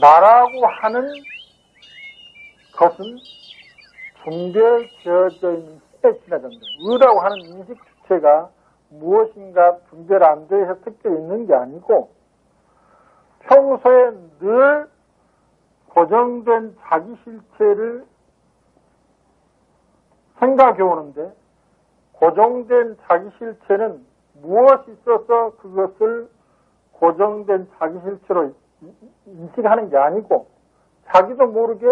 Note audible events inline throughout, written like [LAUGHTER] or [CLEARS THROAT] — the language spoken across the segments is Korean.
나라고 하는 것은 분별되어져 있는 힘에 지나간다. 의라고 하는 인식 주체가 무엇인가 분별 안 돼서 특별히 있는 게 아니고 평소에 늘 고정된 자기 실체를 생각해 오는데 고정된 자기 실체는 무엇이 있어서 그것을 고정된 자기 실체로 인식하는 게 아니고 자기도 모르게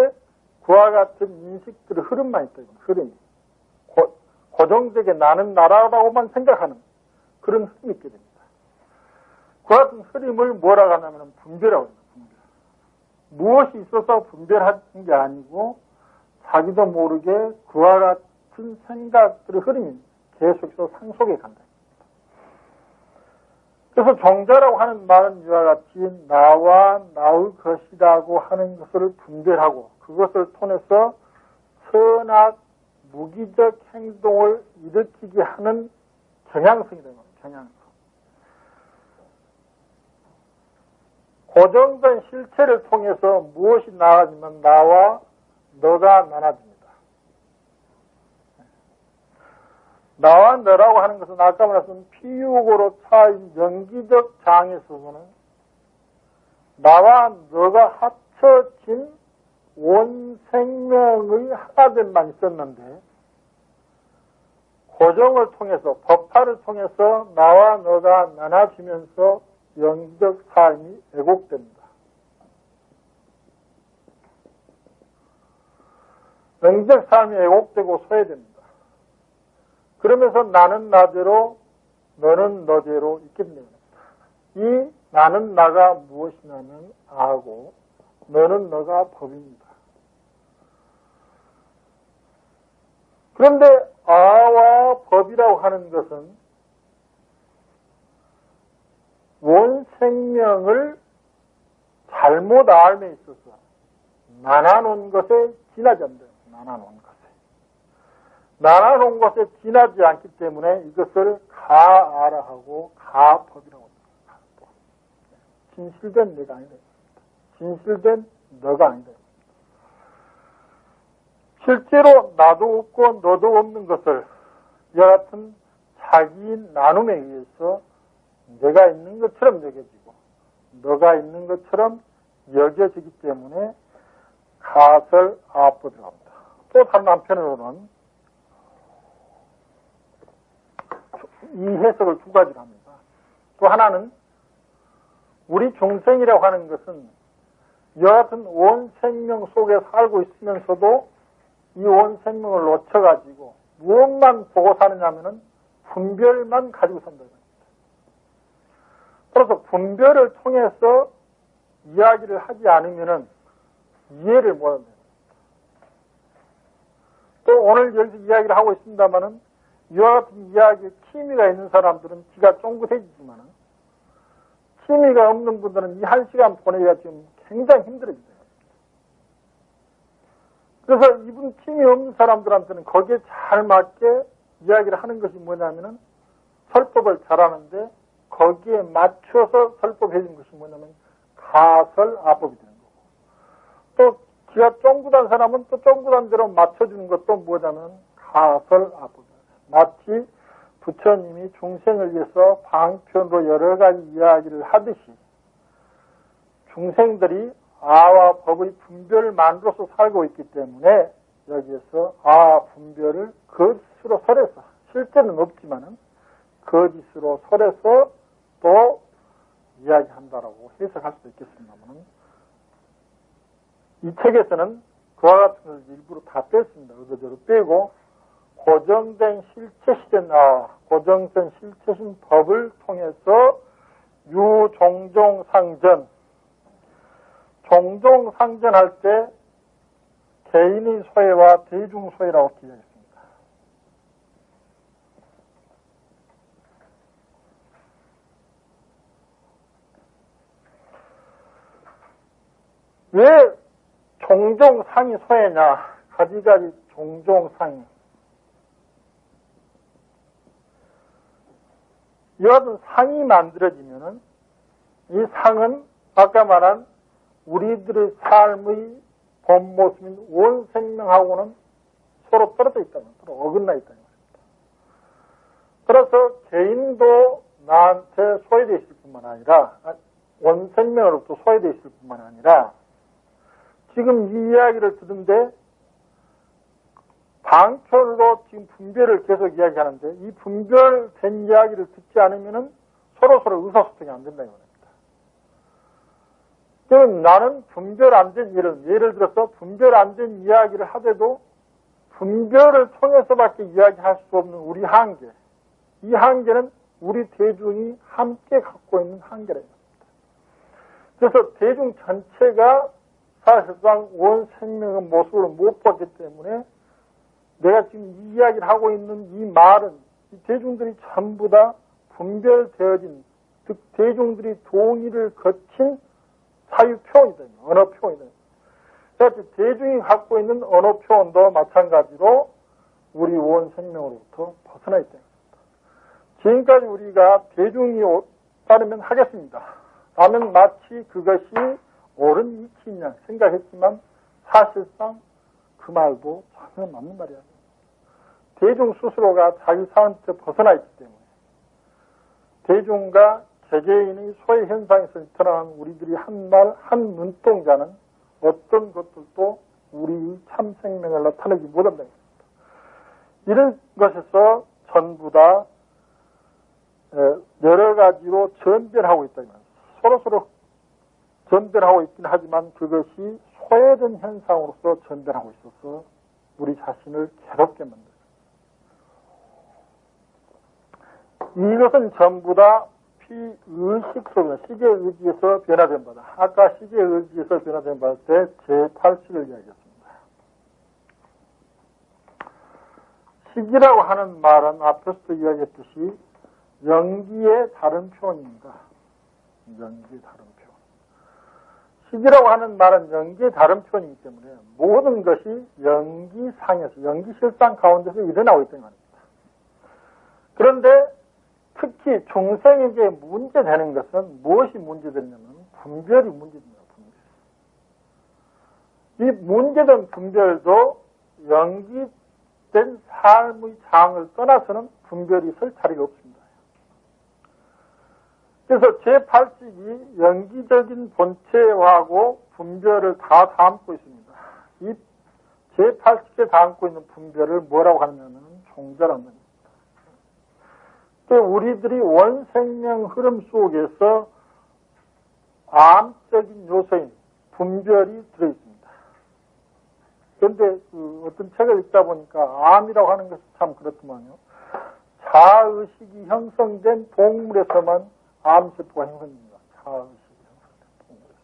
그와 같은 인식들의 흐름만 있다. 흐름이. 고, 고정되게 나는 나라라고만 생각하는 그런 흐름이 있게 됩니다. 그 같은 흐름을 뭐라고 하냐면 분별하고 있습니다. 분별. 무엇이 있어서 분별하는 게 아니고 자기도 모르게 그와 같은 생각들의 흐름이 계속해서 상속해 간다. 그래서 종자라고 하는 말은 이와 같이 나와 나의 것이라고 하는 것을 분별하고 그것을 통해서 선악 무기적 행동을 일으키게 하는 경향성이 되는 겁니다. 경향성. 고정된 실체를 통해서 무엇이 나아지면 나와 너가 나눠집니다. 나와 너라고 하는 것은 아까 말했던 피육으로 차인 연기적 장에서는 나와 너가 합쳐진 원 생명의 하나됨만 있었는데 고정을 통해서 법화를 통해서 나와 너가 나눠지면서 영적 삶이 왜곡됩니다. 영적 삶이 왜곡되고 소외됩니다. 그러면서 나는 나대로 너는 너대로 됩니다. 이 나는 나가 무엇이냐면 아고 너는 너가 법입니다. 그런데 아와 법이라고 하는 것은 원 생명을 잘못 알에 있어서 나눠놓은 것에 지나지 않는다. 것에. 나눠놓은 것에 지나지 않기 때문에 이것을 가아라 하고 가법이라고 합니다. 진실된 내가 아니다. 진실된 너가 아니다. 실제로 나도 없고 너도 없는 것을 같은 자기 나눔에 의해서 내가 있는 것처럼 여겨지고 너가 있는 것처럼 여겨지기 때문에 가설 아법이라고 합니다. 또 다른 한편으로는 이 해석을 두 가지로 합니다. 또 하나는 우리 중생이라고 하는 것은 같은 원 생명 속에 살고 있으면서도 이원 생명을 놓쳐가지고 무엇만 보고 사느냐면은 분별만 가지고 산다. 그래서 분별을 통해서 이야기를 하지 않으면은 이해를 못합니다. 또 오늘 여기서 이야기를 하고 있습니다만은 이와 같은 이야기에 취미가 있는 사람들은 지가 쫑긋해지지만은 취미가 없는 분들은 이 한 시간 보내기가 지금 굉장히 힘들어집니다. 그래서 이분 취미 없는 사람들한테는 거기에 잘 맞게 이야기를 하는 것이 뭐냐면은 설법을 잘하는데 거기에 맞춰서 설법해 준 것이 뭐냐면 가설 아법이 되는 거고 또 지가 쫑긋한 사람은 또 쫑긋한 대로 맞춰주는 것도 뭐냐면 가설 아법이에요. 마치 부처님이 중생을 위해서 방편으로 여러 가지 이야기를 하듯이 중생들이 아와 법의 분별만으로서 살고 있기 때문에 여기에서 아 분별을 거짓으로 설해서 실제는 없지만은 거짓으로 설해서 또 이야기한다라고 해석할 수도 있겠습니다만 이 책에서는 그와 같은 것을 일부러 다 뺐습니다. 의도적으로 빼고 고정된 실체시된 아, 고정된 실체신 법을 통해서 유종종상전 종종상전할 때 개인의 소외와 대중소외라고 기억했습니다. 왜 종종상이 소외냐? 가지가지 종종상이. 이와 같은 상이 만들어지면은 이 상은 아까 말한 우리들의 삶의 본 모습인 온 생명하고는 서로 떨어져 있다는, 서로 어긋나 있다는 말입니다. 그래서 개인도 나한테 소외되어 있을 뿐만 아니라, 원 생명으로부터 소외되어 있을 뿐만 아니라, 지금 이 이야기를 듣는데, 방편으로 지금 분별을 계속 이야기하는데, 이 분별된 이야기를 듣지 않으면 서로서로 의사소통이 안 된다는 거예요. 그럼 나는 분별 안 된 예를, 예를 들어서 분별 안 된 이야기를 하더라도 분별을 통해서밖에 이야기할 수 없는 우리 한계. 이 한계는 우리 대중이 함께 갖고 있는 한계라. 그래서 대중 전체가 사실상 원 생명의 모습을 못 봤기 때문에 내가 지금 이 이야기를 하고 있는 이 말은 이 대중들이 전부 다 분별되어진 즉 대중들이 동의를 거친 사유 표현이다. 언어 표현이다. 그래서 대중이 갖고 있는 언어 표현도 마찬가지로 우리 원 생명으로부터 벗어나 있다. 지금까지 우리가 대중이 따르면 하겠습니다. 라면 마치 그것이 옳은 이치냐 생각했지만 사실상 그 말도 전혀 맞는 말이야. 대중 스스로가 자기 사원부터 벗어나 있기 때문에 대중과 세계인의 소외 현상에서 드러난 우리들이 한 말, 한 눈동자는 어떤 것들도 우리 참 생명을 나타내지 못한다. 이런 것에서 전부 다 여러 가지로 전별하고 있다. 서로 서로 전별하고 있긴 하지만 그것이 소외된 현상으로서 전별하고 있어서 우리 자신을 괴롭게 만들어요. 이것은 전부 다 피의식 속에 시계 의지에서 변화된 바다. 아까 시계 의지에서 변화된 바다 때 제8식을 이야기했습니다. 시기라고 하는 말은 앞에서도 이야기했듯이 연기의 다른 표현입니다. 연기의 다른 시기라고 하는 말은 연기의 다른 표현이기 때문에 모든 것이 연기상에서, 연기실상 가운데서 일어나고 있다는 겁니다. 그런데 특히 중생에게 문제되는 것은 무엇이 문제되냐면 분별이 문제됩니다. 분별. 이 문제된 분별도 연기된 삶의 장을 떠나서는 분별이 설 자리가 없습니다. 그래서 제8식이 연기적인 본체하고 분별을 다 담고 있습니다. 이 제8식에 담고 있는 분별을 뭐라고 하냐면 종자라는 겁니다. 우리들이 원생명 흐름 속에서 암적인 요소인 분별이 들어있습니다. 그런데 그 어떤 책을 읽다 보니까 암이라고 하는 것이 참 그렇더만요. 자의식이 형성된 동물에서만 암세포가 형성됩니다. 자의식이 형성된.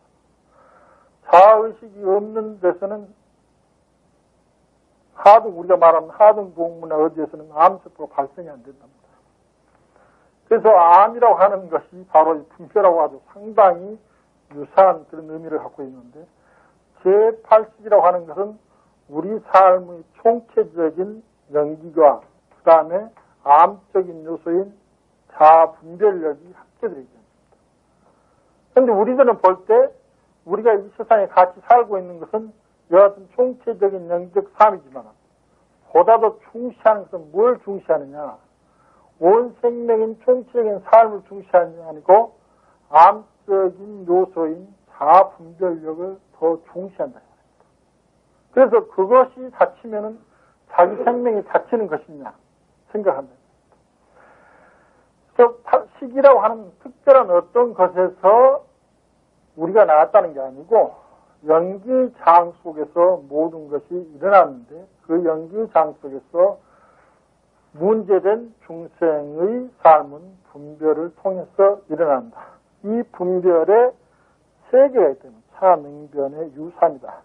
자의식이 없는 데서는 하등 우리가 말하는 하등 동물이나 어디에서는 암세포가 발생이 안 된답니다. 그래서 암이라고 하는 것이 바로 이 분표라고 아주 상당히 유사한 그런 의미를 갖고 있는데 제8식이라고 하는 것은 우리 삶의 총체적인 연기가 그 다음에 암적인 요소인 자분별력이 함께 들어있습니다. 그런데 우리들은 볼 때 우리가 이 세상에 같이 살고 있는 것은 여하튼 총체적인 영적 삶이지만 보다 더 중시하는 것은 뭘 중시하느냐 온 생명인 총체적인 삶을 중시하는 게 아니고 암적인 요소인 자분별력을 더 중시한다. 그래서 그것이 다치면은 자기 생명이 다치는 것이냐 생각한다. 시기라고 하는 특별한 어떤 것에서 우리가 나왔다는 게 아니고 연기장 속에서 모든 것이 일어났는데 그 연기장 속에서 문제된 중생의 삶은 분별을 통해서 일어난다. 이 분별의 세계가 있다면 차능변의 유산이다.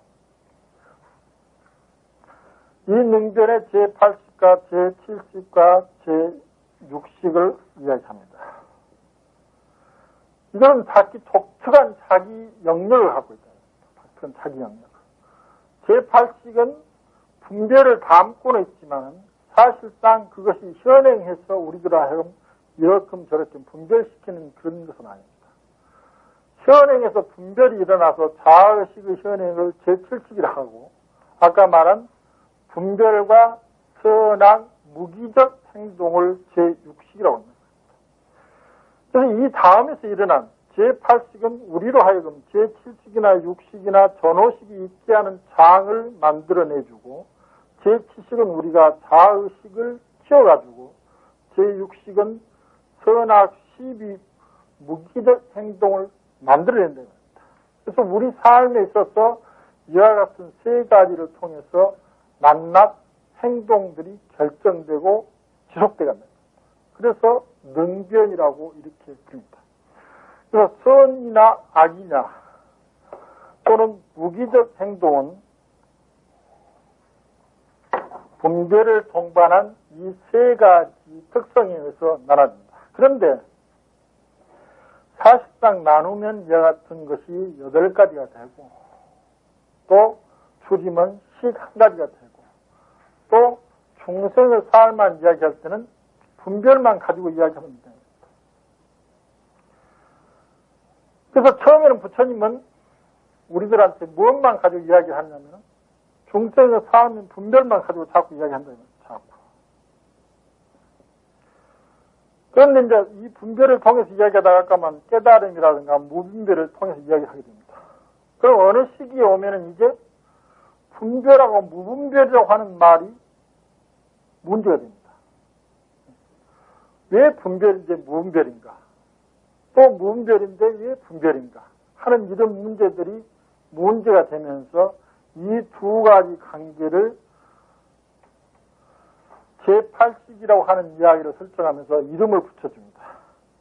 이 능변의 제8식과 제7식과 제 6식을 이야기합니다. 이건 자기 독특한 자기 영역을 갖고 있다. 독특한 자기 영역. 제8식은 분별을 담고는 있지만 사실상 그것이 현행해서 우리들 하여금 이렇게 저렇게 분별시키는 그런 것은 아닙니다. 현행에서 분별이 일어나서 자의식의 현행을 제7식이라 하고 아까 말한 분별과 선악, 무기적 행동을 제6식이라고 합니다. 그래서 이 다음에서 일어난 제8식은 우리로 하여금 제7식이나 6식이나 전호식이 있게 하는 장을 만들어내주고 제7식은 우리가 자의식을 키워가지고 제6식은 선악, 시비, 무기적 행동을 만들어낸다. 그래서 우리 삶에 있어서 이와 같은 세 가지를 통해서 만납 행동들이 결정되고 지속되간다. 그래서 능변이라고 이렇게 부릅니다. 그래서 선이나 악이냐 또는 무기적 행동은 분별을 동반한 이 세 가지 특성에 의해서 나눠집니다. 그런데 사실상 나누면 이와 같은 것이 여덟 가지가 되고 또 줄이면 식 한 가지가 되고 또 중생의 삶만 이야기할 때는 분별만 가지고 이야기하면 됩니다. 그래서 처음에는 부처님은 우리들한테 무엇만 가지고 이야기하냐면 중생의 삶인 분별만 가지고 자꾸 이야기한다는 거예요. 자꾸. 그런데 이제 이 분별을 통해서 이야기하다가 아까만 깨달음이라든가 무분별을 통해서 이야기하게 됩니다. 그럼 어느 시기에 오면은 이제 분별하고 무분별이라고 하는 말이 문제가 됩니다. 왜 분별인데 무분별인가? 또 무분별인데 왜 분별인가? 하는 이런 문제들이 문제가 되면서 이 두 가지 관계를 제8식이라고 하는 이야기를 설정하면서 이름을 붙여줍니다.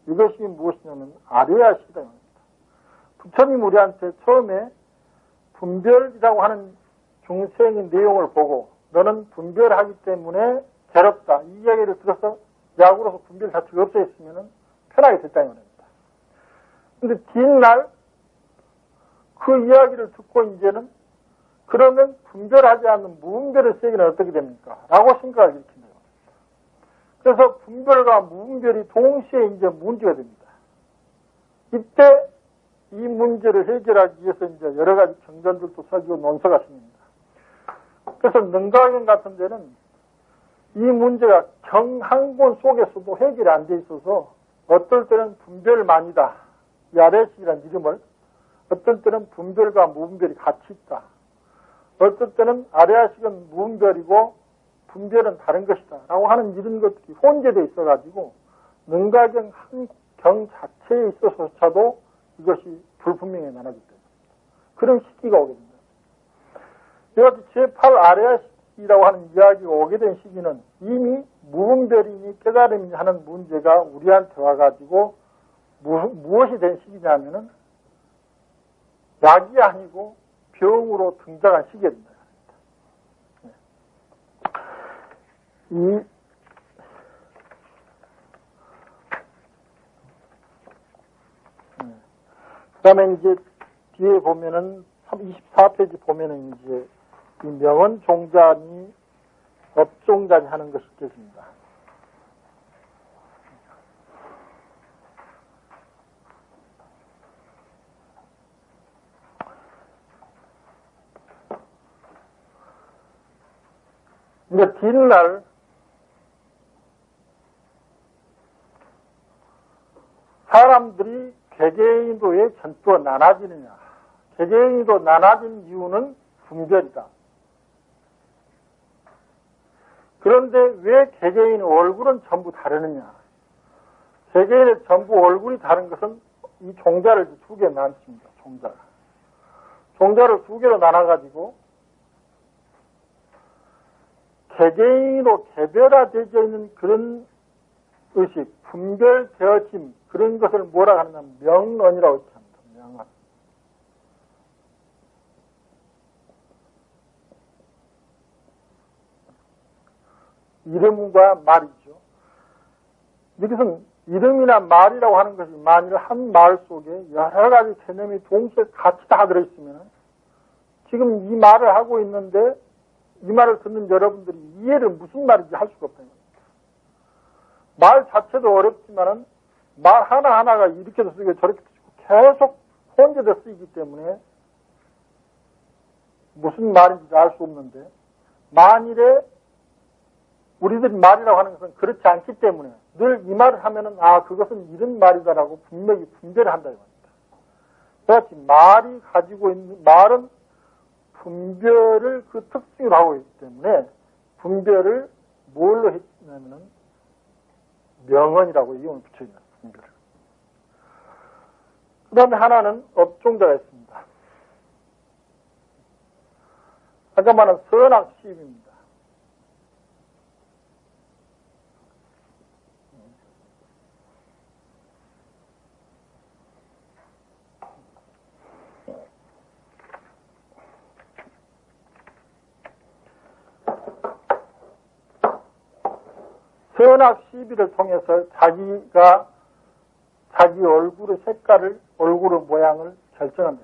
이것이 무엇이냐면 아레아식이다. 부처님 우리한테 처음에 분별이라고 하는 중생의 내용을 보고 너는 분별하기 때문에 괴롭다. 이 이야기를 들어서 약으로서 분별 자체가 없어 있으면 편하게 됐다는 겁니다. 근데 뒷날 그 이야기를 듣고 이제는 그러면 분별하지 않는 무분별의 세계는 어떻게 됩니까? 라고 생각을 일으킨다. 그래서 분별과 무분별이 동시에 이제 문제가 됩니다. 이때 이 문제를 해결하기 위해서 이제 여러 가지 경전들도 설교 논서가 생깁니다. 그래서 능가경 같은 데는 이 문제가 경항본 속에서도 해결이 안 돼 있어서 어떨 때는 분별만이다. 야레식이라는 이름을 어떨 때는 분별과 무분별이 같이 있다. 어떨 때는 아레아식은 무분별이고 분별은 다른 것이다. 라고 하는 이런 것들이 혼재되어 있어가지고 능가경 한경 자체에 있어서조차도 이것이 불분명히 나눠질 때입니다. 그런 시기가 오게 됩니다. 이같이 제8 아레아식 이라고 하는 이야기가 오게 된 시기는 이미 무분별이니 깨달음이 하는 문제가 우리한테 와가지고 무엇이 된 시기냐면은 약이 아니고 병으로 등장한 시기입니다. 이 네. 그 다음에 이제 뒤에 보면은 24페이지 보면은 이제 이 명언 종자니 업종자니 하는 것이 있겠습니다. 이제 뒷날 사람들이 개개인도 왜 전투가 나눠지느냐. 개개인도 나눠진 이유는 분별이다. 그런데 왜 개개인의 얼굴은 전부 다르느냐. 개개인의 전부 얼굴이 다른 것은 이 종자를 두 개 나눴습니다. 종자를. 종자를 두 개로 나눠가지고 개개인으로 개별화되어 있는 그런 의식, 분별되어짐, 그런 것을 뭐라 하느냐, 명언이라고 합니다. 명언. 이름과 말이죠. 여기서는 이름이나 말이라고 하는 것이 만일 한 말 속에 여러 가지 개념이 동시에 같이 다 들어있으면 지금 이 말을 하고 있는데 이 말을 듣는 여러분들이 이해를 무슨 말인지 할 수가 없다는 겁니다. 말 자체도 어렵지만은 말 하나하나가 이렇게도 쓰고 저렇게도 쓰고 계속 혼재돼 쓰이기 때문에 무슨 말인지 알 수 없는데 만일에 우리들이 말이라고 하는 것은 그렇지 않기 때문에 늘 이 말을 하면은 아 그것은 이런 말이다라고 분명히 분별을 한다 이겁니다. 그렇지 말이 가지고 있는 말은 분별을 그 특징으로 하고 있기 때문에 분별을 뭘로 했냐면은 명언이라고 이용을 붙여있는 분별을. 그 다음에 하나는 업종자가 있습니다. 아까 말한 선악 시입니다. 선악 시비를 통해서 자기가 자기 얼굴의 색깔을, 얼굴의 모양을 결정한다.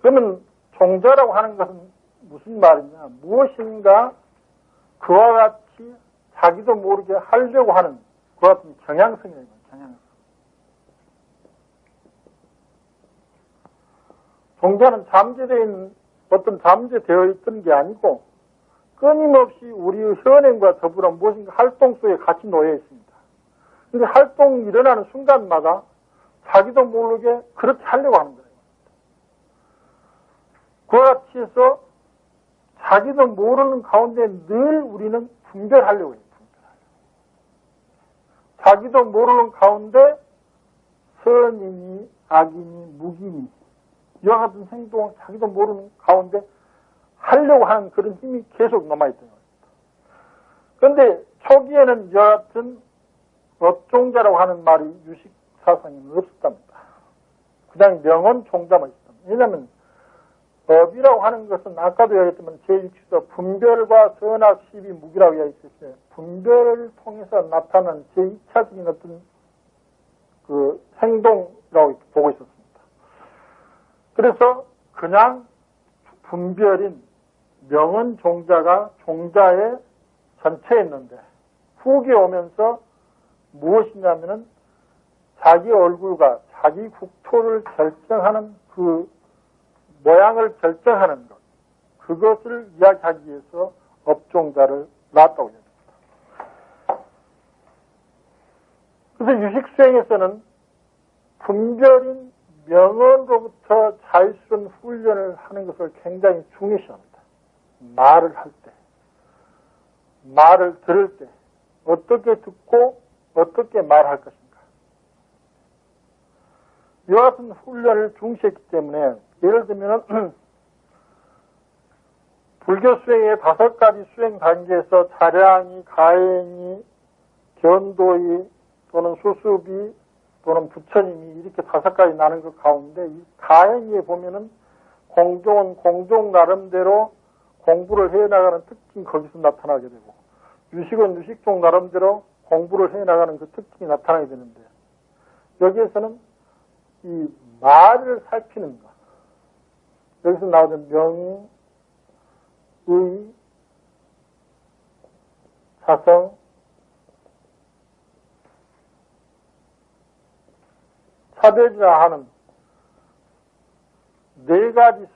그러면 종자라고 하는 것은 무슨 말이냐? 무엇인가 그와 같이 자기도 모르게 하려고 하는 그와 같은 경향성이에요. 경향성. 종자는 잠재되어 있는 어떤 잠재되어 있던 게 아니고 끊임없이 우리의 현행과 더불어 무엇인가 활동 속에 같이 놓여 있습니다. 근데 활동이 일어나는 순간마다 자기도 모르게 그렇게 하려고 하는 거예요. 그와 같이 해서 자기도 모르는 가운데 늘 우리는 분별하려고 해요. 분별하려고. 자기도 모르는 가운데 선이니 악이니 무기니 이와 같은 행동을 자기도 모르는 가운데 하려고 하는 그런 힘이 계속 남아있던 겁니다. 그런데 초기에는 여하튼 업종자라고 하는 말이 유식 사상에 없었답니다. 그냥 명언 종자만 있었답니다. 왜냐하면 법이라고 하는 것은 아까도 얘기했지만 제6서 분별과 선악, 시비, 무기라고 이야기했어요. 분별을 통해서 나타나는 제2차적인 어떤 그 행동이라고 보고 있었습니다. 그래서 그냥 분별인 명언 종자가 종자의 전체에 있는데 후기 오면서 무엇이냐면은 자기 얼굴과 자기 국토를 결정하는 그 모양을 결정하는 것 그것을 이야기하기 위해서 업종자를 놨다고 합니다. 그래서 유식수행에서는 분별인 명언으로부터 자유스러운 훈련을 하는 것을 굉장히 중요시합니다. 말을 할 때, 말을 들을 때, 어떻게 듣고 어떻게 말할 것인가. 이와 같은 훈련을 중시했기 때문에, 예를 들면, [CLEARS THROAT] 불교 수행의 다섯 가지 수행 단계에서 자량이, 가행이, 견도이, 또는 수습이, 또는 부처님이 이렇게 다섯 가지 나는 것 가운데, 이 가행에 보면은 공종은 공종 나름대로 공부를 해나가는 특징이 거기서 나타나게 되고 유식은 유식종 나름대로 공부를 해나가는 그 특징이 나타나게 되는데 여기에서는 이 말을 살피는 것. 여기서 나오는 명, 의, 사성, 차별이라 하는 네 가지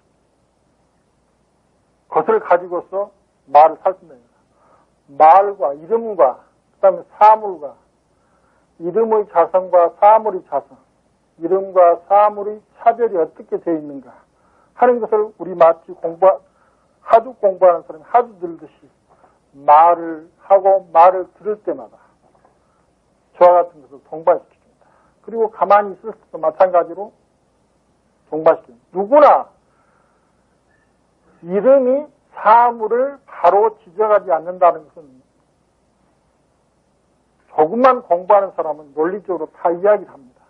것을 가지고서 말을 살핀다. 말과 이름과 그다음에 사물과 이름의 자성과 사물의 자성, 이름과 사물의 차별이 어떻게 되어 있는가 하는 것을 우리 마치 공부 하도 공부하는 사람이 하도 들듯이 말을 하고 말을 들을 때마다 저와 같은 것을 동반시킵니다. 그리고 가만히 있을 때도 마찬가지로 동반시킵니다. 누구나 이름이 사물을 바로 지적하지 않는다는 것은 조금만 공부하는 사람은 논리적으로 다 이야기를 합니다.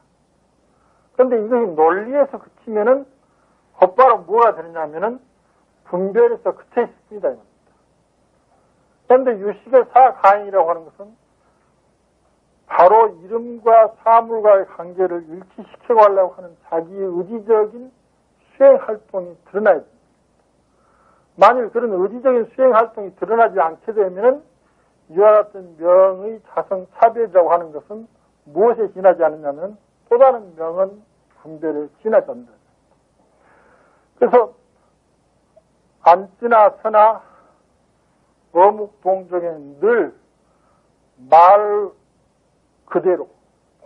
그런데 이것이 논리에서 그치면은 곧바로 뭐가 되느냐면은 분별에서 그쳐 있습니다. 그런데 유식의 사가인이라고 하는 것은 바로 이름과 사물과의 관계를 일치시켜 가려고 하는 자기의 의지적인 수행 활동이 드러나야 됩니다. 만일 그런 의지적인 수행 활동이 드러나지 않게 되면은 이와 같은 명의 자성 차별이라고 하는 것은 무엇에 지나지 않느냐면 또 다른 명은 분별에 지나졌다. 그래서 안 지나 서나 어묵 동정에 늘 말 그대로,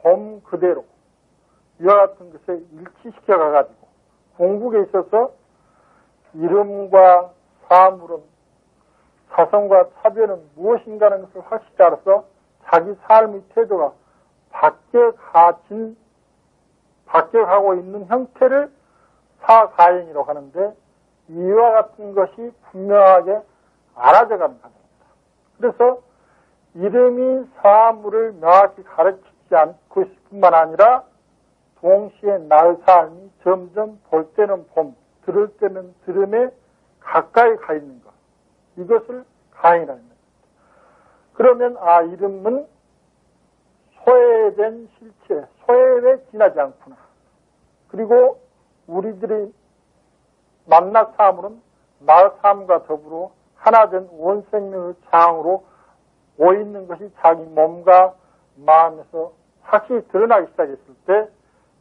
봄 그대로, 이와 같은 것에 일치시켜 가가지고 공국에 있어서 이름과 사물은 사성과 차별은 무엇인가는 것을 확실히 알아서 자기 삶의 태도가 바뀌어가진, 바뀌어가고 있는 형태를 사가행이라고 하는데 이와 같은 것이 분명하게 알아져가는 과정입니다. 그래서 이름이 사물을 명확히 가르치지 않고 있을 뿐만 아니라 동시에 나의 삶이 점점 볼 때는 봄, 들을 때는 들음에 가까이 가 있는 것. 이것을 가인이라는 겁니다. 그러면 아 이름은 소외된 실체, 소외에 지나지 않구나. 그리고 우리들이 만나 사물은 나 삶과 더불어 하나된 원생명의 장으로 오있는 것이 자기 몸과 마음에서 확실히 드러나기 시작했을 때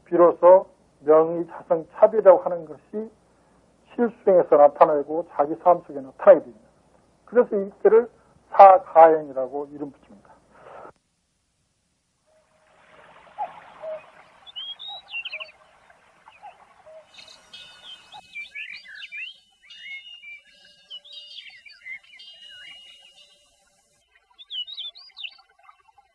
비로소 명의 자성 차별이라고 하는 것이 실수행에서 나타나고 자기 삶 속에 나타나게 됩니다. 그래서 이때를 사가행이라고 이름 붙입니다.